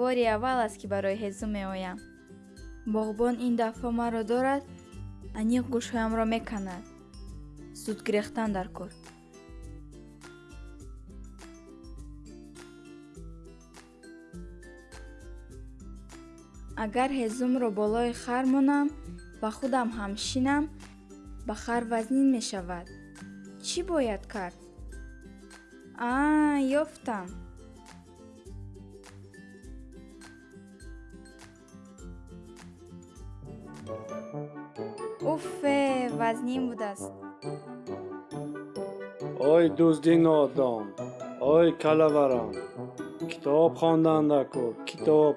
бори аввал аст ки барои ҳезум меоям. Боғбон ин дафъа маро дорад аниқ гӯшҳоямро меканад. Зуд гирехтан дар кор. Агар ҳезумро болои хар монам ва худам ҳам шинам ба хар вазнин мешавад. Чӣ бояд кард? Аа ёфтам уффе вазнин будааст. Ой дузди нодон. Ой калаварон китоб хондандаку китоб